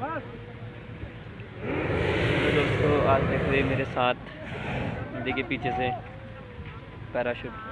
दोस्तों आज देख रहे मेरे साथ देखिए पीछे से पैराशूट।